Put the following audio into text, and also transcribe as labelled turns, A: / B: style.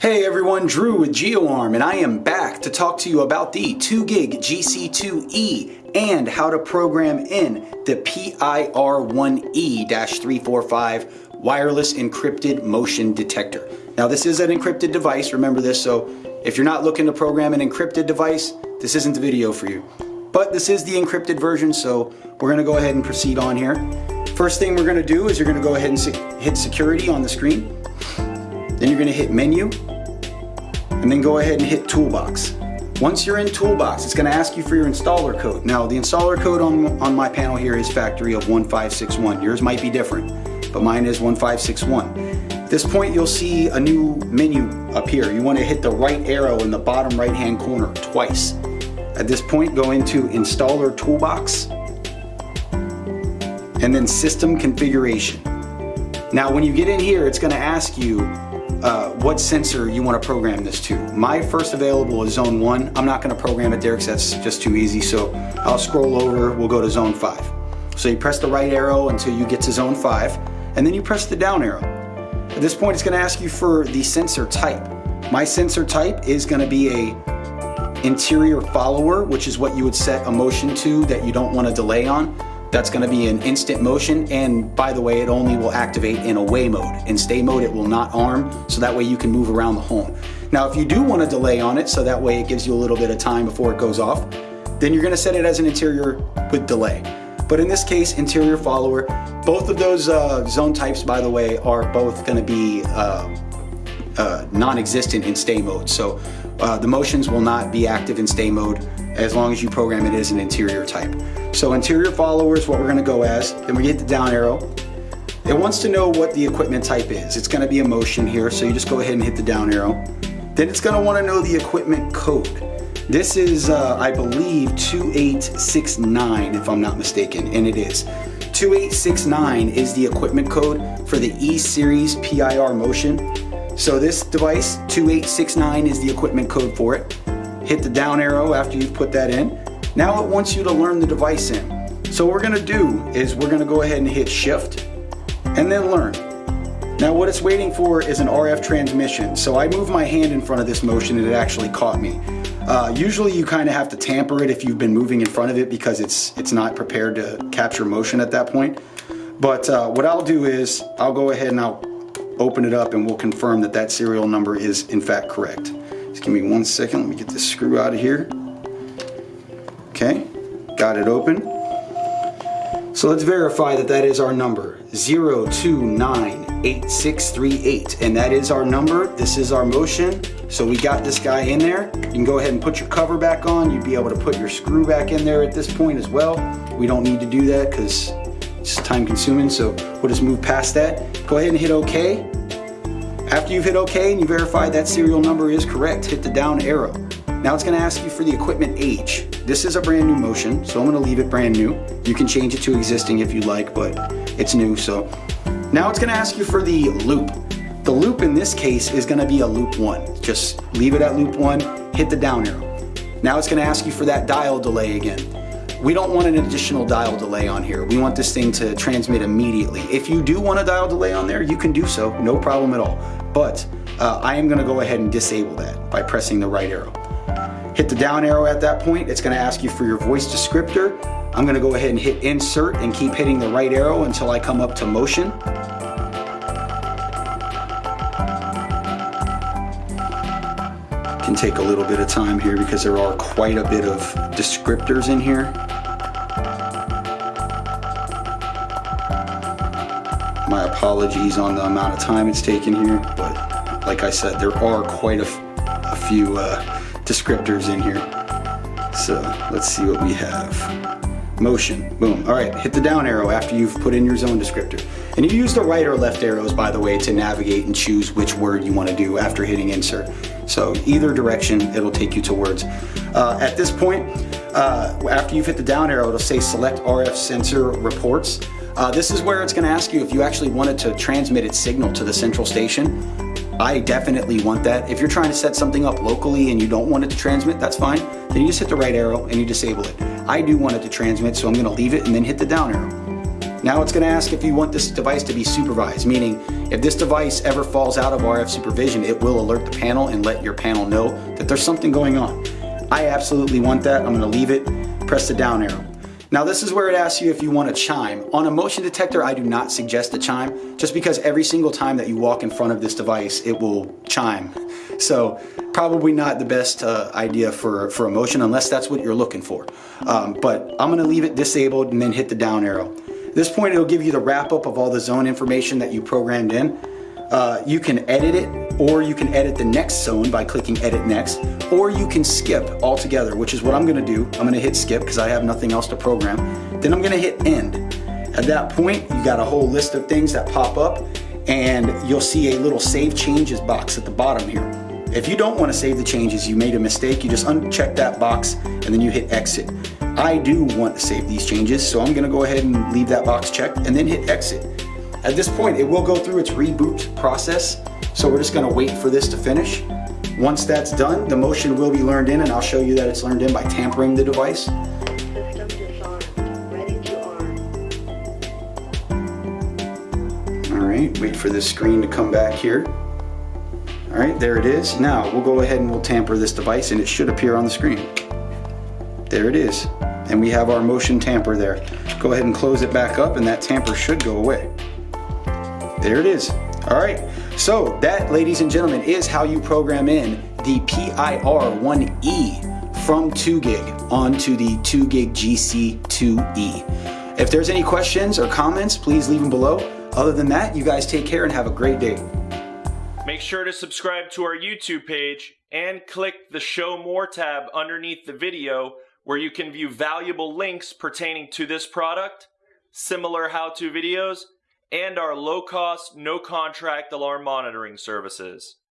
A: Hey everyone, Drew with GeoArm and I am back to talk to you about the 2GIG GC2E and how to program in the PIR1E-345 wireless encrypted motion detector. Now this is an encrypted device, remember this, so if you're not looking to program an encrypted device, this isn't the video for you. But this is the encrypted version, so we're gonna go ahead and proceed on here. First thing we're gonna do is you're gonna go ahead and hit security on the screen. Then you're gonna hit menu, and then go ahead and hit toolbox. Once you're in toolbox, it's gonna ask you for your installer code. Now the installer code on, on my panel here is factory of 1561. Yours might be different, but mine is 1561. At this point, you'll see a new menu appear. You wanna hit the right arrow in the bottom right-hand corner twice. At this point, go into installer toolbox, and then system configuration. Now when you get in here, it's gonna ask you uh, what sensor you want to program this to. My first available is zone 1. I'm not going to program it there because that's just too easy, so I'll scroll over, we'll go to zone 5. So you press the right arrow until you get to zone 5, and then you press the down arrow. At this point, it's going to ask you for the sensor type. My sensor type is going to be a interior follower, which is what you would set a motion to that you don't want to delay on. That's going to be an instant motion and by the way it only will activate in away mode. In stay mode it will not arm so that way you can move around the home. Now if you do want to delay on it so that way it gives you a little bit of time before it goes off then you're going to set it as an interior with delay. But in this case interior follower both of those uh, zone types by the way are both going to be uh, uh, non-existent in stay mode so uh, the motions will not be active in stay mode as long as you program it as an interior type. So interior follower is what we're gonna go as. Then we get the down arrow. It wants to know what the equipment type is. It's gonna be a motion here, so you just go ahead and hit the down arrow. Then it's gonna wanna know the equipment code. This is, uh, I believe, 2869 if I'm not mistaken, and it is. 2869 is the equipment code for the E-Series PIR motion. So this device, 2869 is the equipment code for it. Hit the down arrow after you've put that in. Now it wants you to learn the device in. So what we're gonna do is we're gonna go ahead and hit shift and then learn. Now what it's waiting for is an RF transmission. So I moved my hand in front of this motion and it actually caught me. Uh, usually you kind of have to tamper it if you've been moving in front of it because it's, it's not prepared to capture motion at that point. But uh, what I'll do is I'll go ahead and I'll open it up and we'll confirm that that serial number is in fact correct. Give me one second, let me get this screw out of here. Okay, got it open. So let's verify that that is our number, 0298638. And that is our number, this is our motion. So we got this guy in there. You can go ahead and put your cover back on. You'd be able to put your screw back in there at this point as well. We don't need to do that because it's time consuming, so we'll just move past that. Go ahead and hit OK. After you've hit OK and you verify that serial number is correct, hit the down arrow. Now it's gonna ask you for the equipment age. This is a brand new motion, so I'm gonna leave it brand new. You can change it to existing if you like, but it's new, so. Now it's gonna ask you for the loop. The loop in this case is gonna be a loop one. Just leave it at loop one, hit the down arrow. Now it's gonna ask you for that dial delay again. We don't want an additional dial delay on here. We want this thing to transmit immediately. If you do want a dial delay on there, you can do so, no problem at all. But uh, I am gonna go ahead and disable that by pressing the right arrow. Hit the down arrow at that point. It's gonna ask you for your voice descriptor. I'm gonna go ahead and hit insert and keep hitting the right arrow until I come up to motion. Can take a little bit of time here because there are quite a bit of descriptors in here. My apologies on the amount of time it's taken here, but like I said, there are quite a, a few uh, descriptors in here. So let's see what we have. Motion, boom. All right, hit the down arrow after you've put in your zone descriptor. And you use the right or left arrows, by the way, to navigate and choose which word you want to do after hitting insert. So either direction, it'll take you to words. Uh, at this point, uh, after you've hit the down arrow, it'll say select RF sensor reports. Uh, this is where it's going to ask you if you actually wanted to transmit its signal to the central station. I definitely want that. If you're trying to set something up locally and you don't want it to transmit, that's fine. Then you just hit the right arrow and you disable it. I do want it to transmit, so I'm gonna leave it and then hit the down arrow. Now it's going to ask if you want this device to be supervised, meaning if this device ever falls out of RF supervision, it will alert the panel and let your panel know that there's something going on. I absolutely want that. I'm going to leave it, press the down arrow. Now this is where it asks you if you want a chime. On a motion detector, I do not suggest a chime, just because every single time that you walk in front of this device, it will chime. So probably not the best uh, idea for, for a motion unless that's what you're looking for. Um, but I'm gonna leave it disabled and then hit the down arrow. At this point, it'll give you the wrap up of all the zone information that you programmed in. Uh, you can edit it or you can edit the next zone by clicking edit next or you can skip altogether which is what I'm gonna do. I'm gonna hit skip because I have nothing else to program. Then I'm gonna hit end. At that point you got a whole list of things that pop up and you'll see a little save changes box at the bottom here if you don't want to save the changes you made a mistake you just uncheck that box and then you hit exit I do want to save these changes so I'm gonna go ahead and leave that box checked and then hit exit at this point, it will go through its reboot process, so we're just gonna wait for this to finish. Once that's done, the motion will be learned in, and I'll show you that it's learned in by tampering the device.
B: To.
A: All right, wait for this screen to come back here. All right, there it is. Now, we'll go ahead and we'll tamper this device, and it should appear on the screen. There it is. And we have our motion tamper there. Go ahead and close it back up, and that tamper should go away. There it is. All right. So that, ladies and gentlemen, is how you program in the PIR1E from 2GIG onto the 2GIG GC2E. If there's any questions or comments, please leave them below. Other than that, you guys take care and have a great day.
C: Make sure to subscribe to our YouTube page and click the Show More tab underneath the video where you can view valuable links pertaining to this product, similar how-to videos, and our low cost, no contract alarm monitoring services.